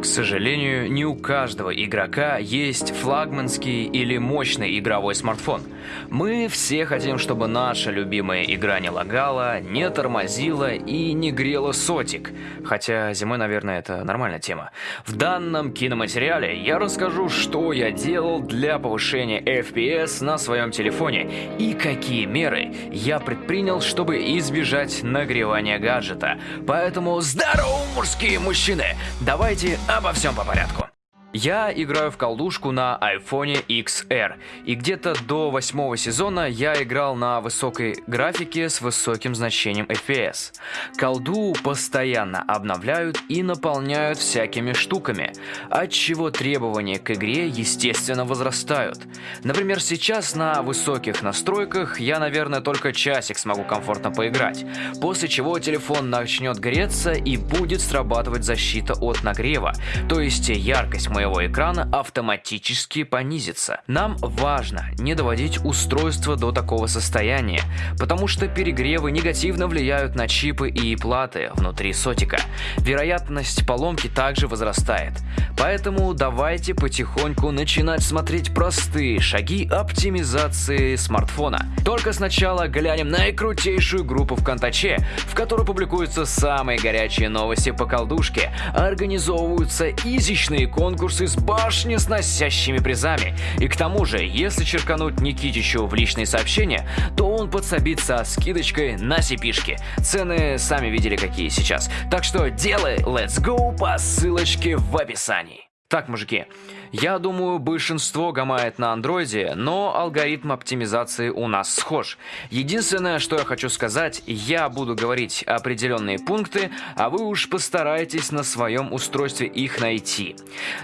К сожалению, не у каждого игрока есть флагманский или мощный игровой смартфон. Мы все хотим, чтобы наша любимая игра не лагала, не тормозила и не грела сотик. Хотя зимой, наверное, это нормальная тема. В данном киноматериале я расскажу, что я делал для повышения FPS на своем телефоне и какие меры я предпринял, чтобы избежать нагревания гаджета. Поэтому здорово, мужские мужчины! Давайте обо всем по порядку. Я играю в колдушку на iPhone XR, и где-то до восьмого сезона я играл на высокой графике с высоким значением FPS. Колду постоянно обновляют и наполняют всякими штуками, от чего требования к игре естественно возрастают. Например, сейчас на высоких настройках я, наверное, только часик смогу комфортно поиграть, после чего телефон начнет греться и будет срабатывать защита от нагрева, то есть яркость моего экрана автоматически понизится. Нам важно не доводить устройство до такого состояния, потому что перегревы негативно влияют на чипы и платы внутри сотика. Вероятность поломки также возрастает. Поэтому давайте потихоньку начинать смотреть простые шаги оптимизации смартфона. Только сначала глянем на крутейшую группу ВКонтаче, в которой публикуются самые горячие новости по колдушке, организовываются изичные конкурсы конкурсы с башни сносящими призами. И к тому же, если черкануть Никитичу в личные сообщения, то он подсобит со скидочкой на сипишки. Цены сами видели какие сейчас. Так что делай let's go по ссылочке в описании. Так, мужики, я думаю, большинство гамает на андроиде, но алгоритм оптимизации у нас схож. Единственное, что я хочу сказать, я буду говорить определенные пункты, а вы уж постарайтесь на своем устройстве их найти.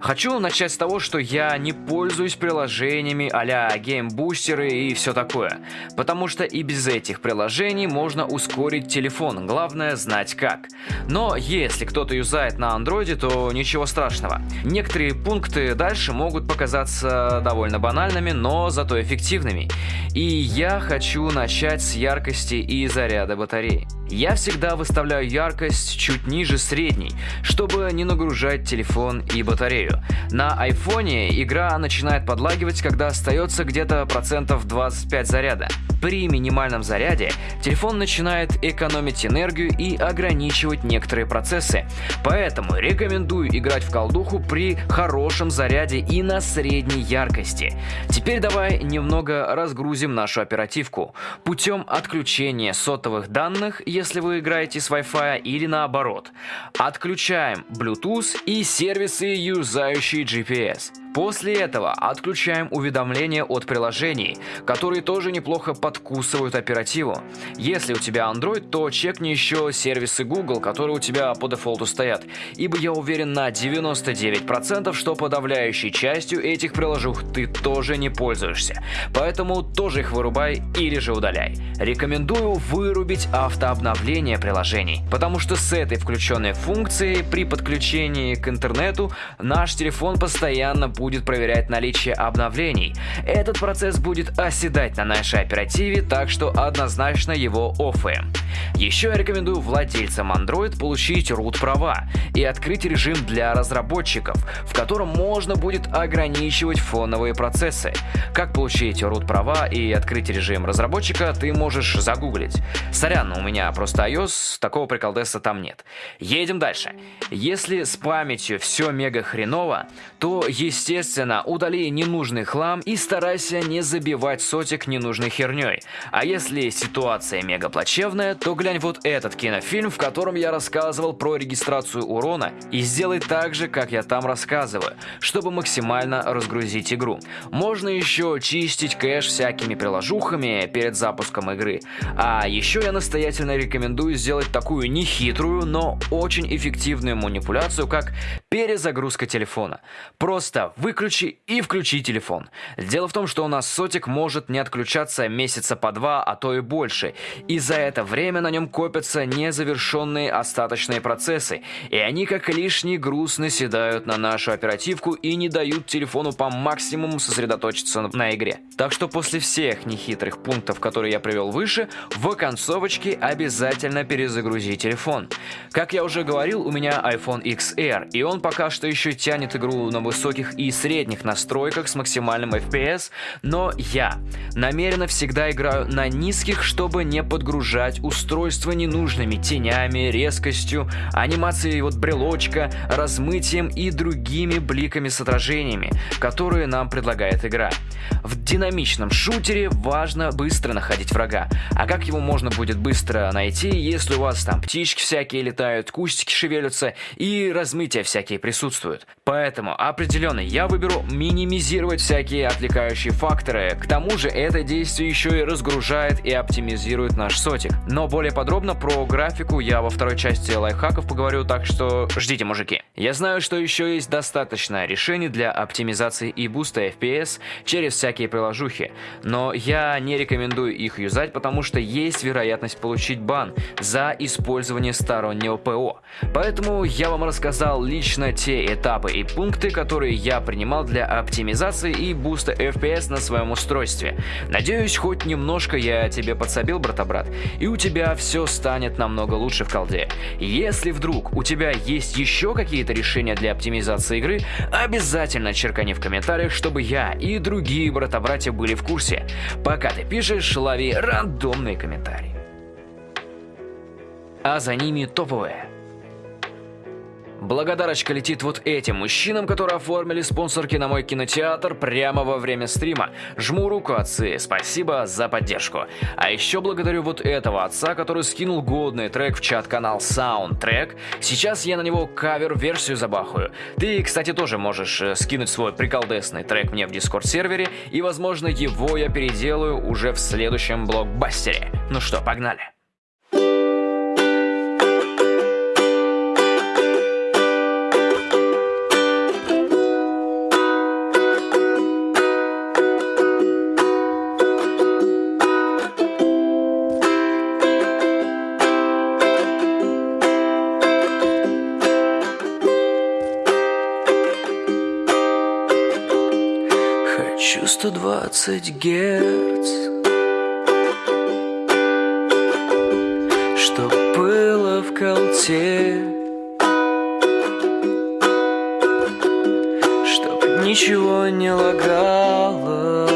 Хочу начать с того, что я не пользуюсь приложениями а-ля геймбустеры и все такое, потому что и без этих приложений можно ускорить телефон, главное знать как. Но если кто-то юзает на андроиде, то ничего страшного. Некоторые пункты дальше могут показаться довольно банальными, но зато эффективными. И я хочу начать с яркости и заряда батареи. Я всегда выставляю яркость чуть ниже средней, чтобы не нагружать телефон и батарею. На айфоне игра начинает подлагивать, когда остается где-то процентов 25 заряда. При минимальном заряде телефон начинает экономить энергию и ограничивать некоторые процессы. Поэтому рекомендую играть в колдуху при хорошем заряде и на средней яркости. Теперь давай немного разгрузим нашу оперативку. Путем отключения сотовых данных, если вы играете с Wi-Fi или наоборот. Отключаем Bluetooth и сервисы, юзающие GPS. После этого отключаем уведомления от приложений, которые тоже неплохо подкусывают оперативу. Если у тебя Android, то чекни еще сервисы Google, которые у тебя по дефолту стоят, ибо я уверен на 99%, что подавляющей частью этих приложух ты тоже не пользуешься. Поэтому тоже их вырубай или же удаляй. Рекомендую вырубить автообновление приложений, потому что с этой включенной функцией при подключении к интернету наш телефон постоянно будет будет проверять наличие обновлений. Этот процесс будет оседать на нашей оперативе, так что однозначно его оффаем. Еще я рекомендую владельцам Android получить root права и открыть режим для разработчиков, в котором можно будет ограничивать фоновые процессы. Как получить root права и открыть режим разработчика, ты можешь загуглить. Сорян, у меня просто iOS, такого приколдеса там нет. Едем дальше. Если с памятью все мега хреново, то естественно Естественно, удали ненужный хлам и старайся не забивать сотик ненужной херней. А если ситуация мега плачевная, то глянь вот этот кинофильм, в котором я рассказывал про регистрацию урона и сделай так же, как я там рассказываю, чтобы максимально разгрузить игру. Можно еще чистить кэш всякими приложухами перед запуском игры. А еще я настоятельно рекомендую сделать такую нехитрую, но очень эффективную манипуляцию, как перезагрузка телефона. Просто выключи и включи телефон. Дело в том, что у нас сотик может не отключаться месяца по два, а то и больше. И за это время на нем копятся незавершенные остаточные процессы, и они как лишний груз наседают на нашу оперативку и не дают телефону по максимуму сосредоточиться на игре. Так что после всех нехитрых пунктов, которые я привел выше, в концовочке обязательно перезагрузи телефон. Как я уже говорил, у меня iPhone XR, и он пока что еще тянет игру на высоких и средних настройках с максимальным FPS, но я намеренно всегда играю на низких, чтобы не подгружать устройство ненужными тенями, резкостью, анимацией вот брелочка, размытием и другими бликами с отражениями, которые нам предлагает игра. В динамичном шутере важно быстро находить врага. А как его можно будет быстро найти, если у вас там птички всякие летают, кустики шевелятся и размытия всякие присутствуют? Поэтому определенно я выберу минимизировать всякие отвлекающие факторы. К тому же это действие еще и разгружает и оптимизирует наш сотик. Но более подробно про графику я во второй части лайфхаков поговорю, так что ждите, мужики. Я знаю, что еще есть достаточно решений для оптимизации и буста FPS через всякие приложухи, но я не рекомендую их юзать, потому что есть вероятность получить бан за использование стороннего ПО. Поэтому я вам рассказал лично те этапы и пункты, которые я принимал для оптимизации и буста FPS на своем устройстве. Надеюсь, хоть немножко я тебе подсобил, брата-брат, и у тебя все станет намного лучше в колде. Если вдруг у тебя есть еще какие-то решения для оптимизации игры, обязательно черкани в комментариях, чтобы я и другие брата-братья были в курсе. Пока ты пишешь, лови рандомные комментарии. А за ними топовые. Благодарочка летит вот этим мужчинам, которые оформили спонсорки на мой кинотеатр прямо во время стрима. Жму руку, отцы, спасибо за поддержку. А еще благодарю вот этого отца, который скинул годный трек в чат-канал Soundtrack. Сейчас я на него кавер-версию забахаю. Ты, кстати, тоже можешь э, скинуть свой приколдесный трек мне в дискорд-сервере, и, возможно, его я переделаю уже в следующем блокбастере. Ну что, погнали. Хочу 120 герц. Что было в колте Чтоб ничего не лагало.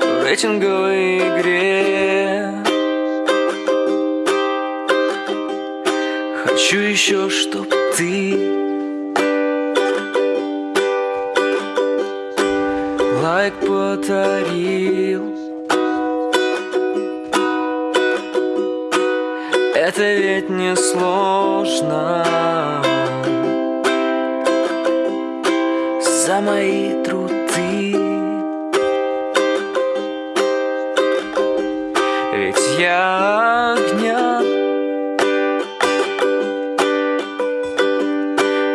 В рейтинговой игре. Хочу еще, чтоб ты подарил Это ведь не сложно. За мои труды. Ведь я огня.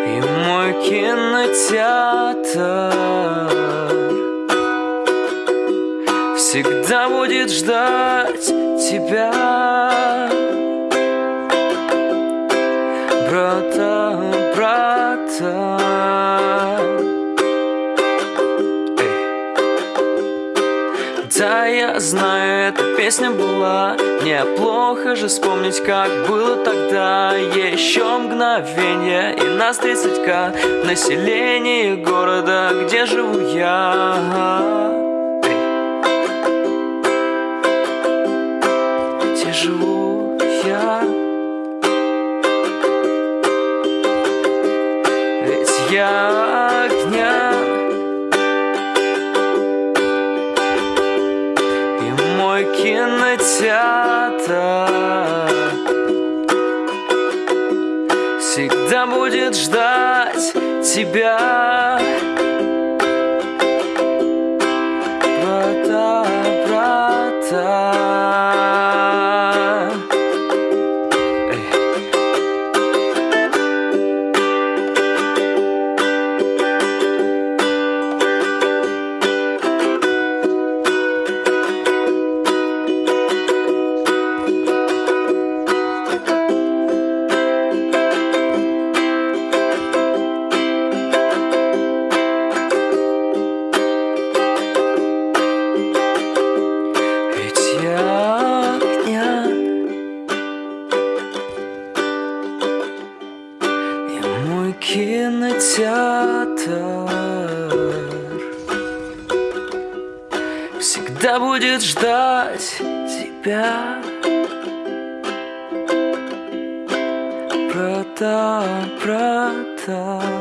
И мой кинотеатр всегда будет ждать тебя. Брата, брата. Да, я знаю, эта песня была Неплохо. Же вспомнить, как было тогда. Еще мгновение и нас 30к Население города, где живу я живу я. Ведь я огня. И мой кинотеатр. Всегда будет ждать тебя Брата, брата